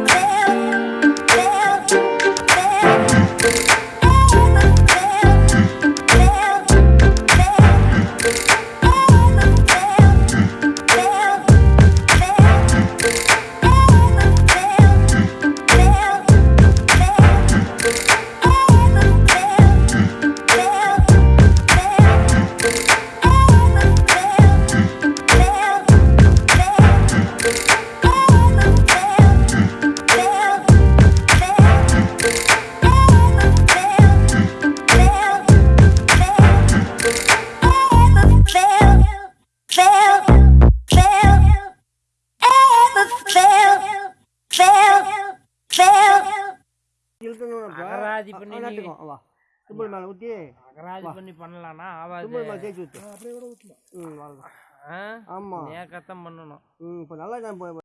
there காட்டுக்கும் வா. Simple மேலே ஊற்றி அகராஜ் பண்ணி பண்ணலாம்னா ஆவாது சிம்பிள் மேலே தேய்ச்சி ஊற்று அப்படியே கூட ஊற்றலாம் ம் அவ்வளோதான் ஆ? ஆமாம் நீ கத்தம் பண்ணணும்? ம் இப்போ நல்லா இப்போ